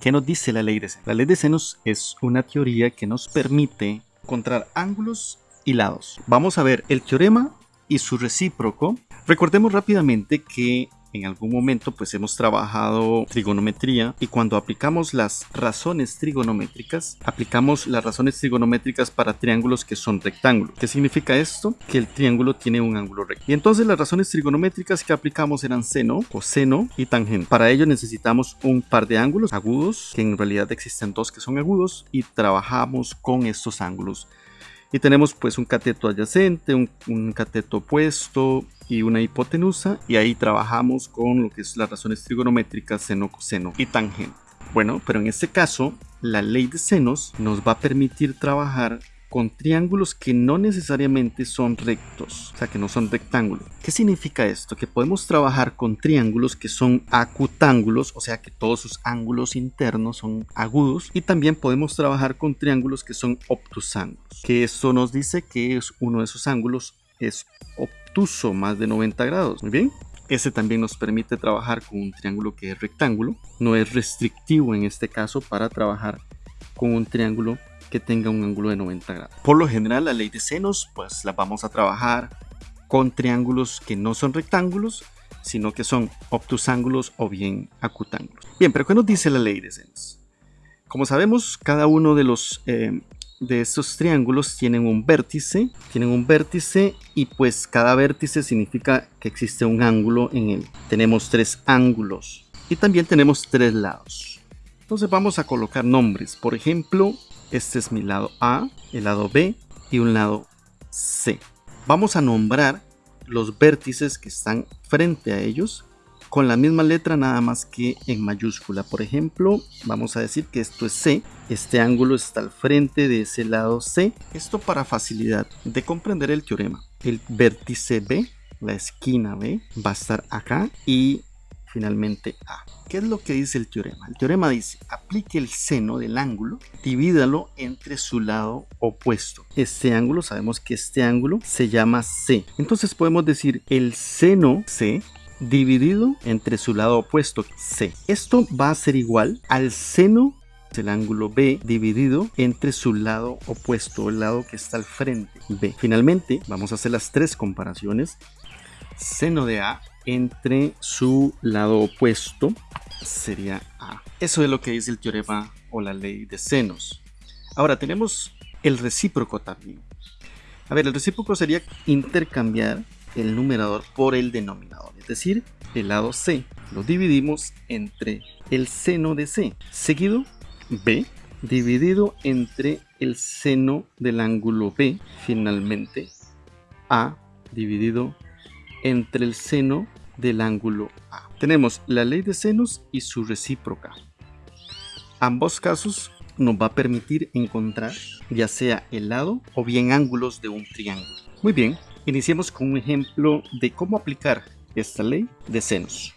¿Qué nos dice la ley de senos? La ley de senos es una teoría que nos permite encontrar ángulos y lados. Vamos a ver el teorema y su recíproco. Recordemos rápidamente que en algún momento pues hemos trabajado trigonometría y cuando aplicamos las razones trigonométricas, aplicamos las razones trigonométricas para triángulos que son rectángulos. ¿Qué significa esto? Que el triángulo tiene un ángulo recto. Y entonces las razones trigonométricas que aplicamos eran seno, coseno y tangente. Para ello necesitamos un par de ángulos agudos, que en realidad existen dos que son agudos, y trabajamos con estos ángulos y tenemos pues un cateto adyacente, un, cateto opuesto y una hipotenusa y ahí trabajamos con lo que es las razones trigonométricas seno, coseno y tangente. Bueno, pero en este caso la ley de senos nos va a permitir trabajar con triángulos que no necesariamente son rectos, o sea que no son rectángulos. ¿Qué significa esto? Que podemos trabajar con triángulos que son acutángulos, o sea que todos sus ángulos internos son agudos, y también podemos trabajar con triángulos que son obtusángulos, que esto nos dice que es uno de esos ángulos es obtuso, más de 90 grados. Muy bien. Ese también nos permite trabajar con un triángulo que es rectángulo. No es restrictivo en este caso para trabajar con un triángulo que tenga un ángulo de 90 grados. Por lo general la ley de senos pues la vamos a trabajar con triángulos que no son rectángulos sino que son obtusángulos o bien acutángulos. Bien, pero ¿qué nos dice la ley de senos? Como sabemos, cada uno de los eh, de estos triángulos tienen un vértice, tienen un vértice y pues cada vértice significa que existe un ángulo en él. Tenemos tres ángulos y también tenemos tres lados. Entonces vamos a colocar nombres. Por ejemplo, este es mi lado A, el lado B y un lado C. Vamos a nombrar los vértices que están frente a ellos con la misma letra nada más que en mayúscula. Por ejemplo, vamos a decir que esto es C. Este ángulo está al frente de ese lado C. Esto para facilidad de comprender el teorema. El vértice B, la esquina B, va a estar acá y finalmente A. ¿Qué es lo que dice el teorema? El teorema dice, aplique el seno del ángulo, divídalo entre su lado opuesto. Este ángulo, sabemos que este ángulo se llama C. Entonces podemos decir el seno C dividido entre su lado opuesto C. Esto va a ser igual al seno del ángulo B dividido entre su lado opuesto, el lado que está al frente B. Finalmente, vamos a hacer las tres comparaciones. Seno de A entre su lado opuesto sería A. Eso es lo que dice el teorema o la ley de senos. Ahora tenemos el recíproco también. A ver, el recíproco sería intercambiar el numerador por el denominador, es decir, el lado C. Lo dividimos entre el seno de C, seguido B, dividido entre el seno del ángulo B, finalmente A, dividido entre el seno del ángulo A. Tenemos la ley de senos y su recíproca. Ambos casos nos va a permitir encontrar ya sea el lado o bien ángulos de un triángulo. Muy bien, iniciemos con un ejemplo de cómo aplicar esta ley de senos.